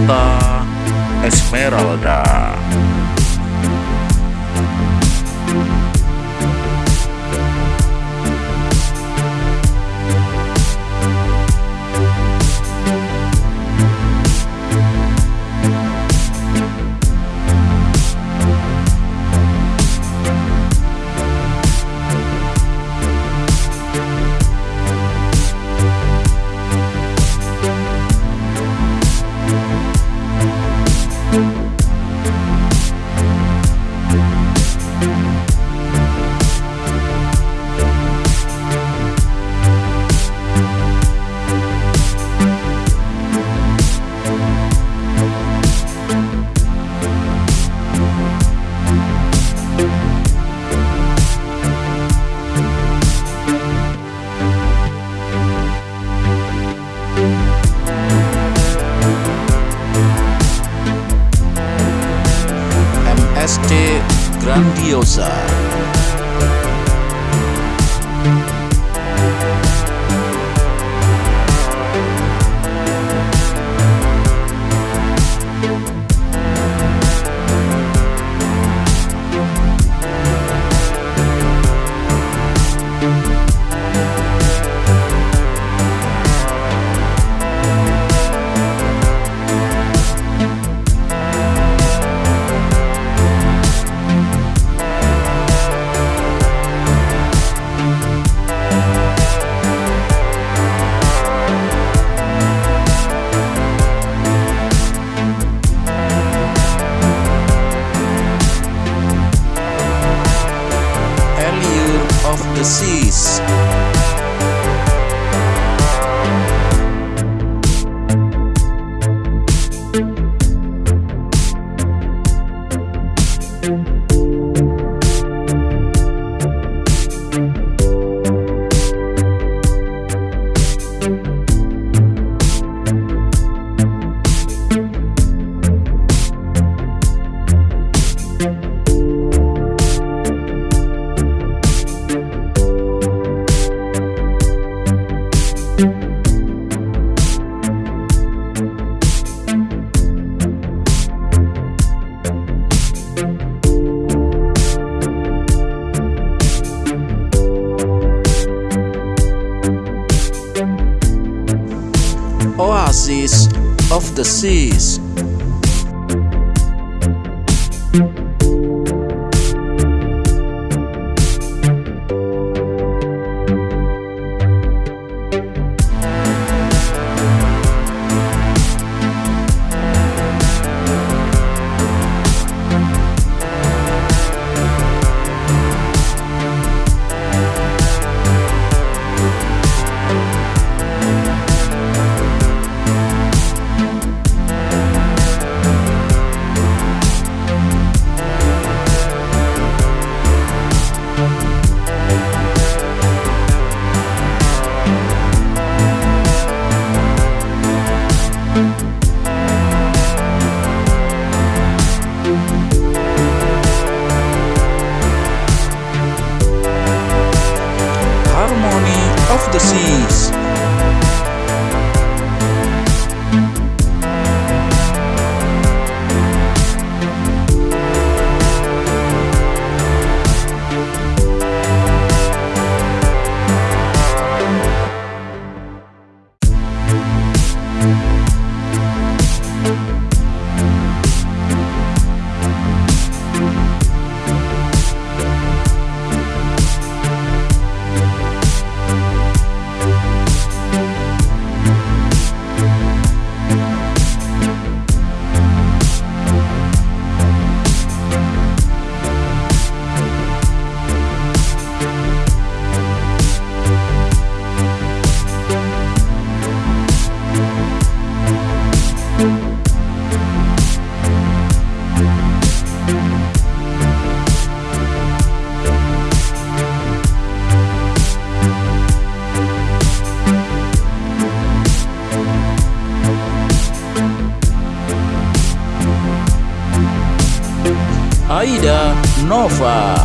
Vista Esmeralda. Grandiosa. The Oasis of the Seas. assim Aida Nova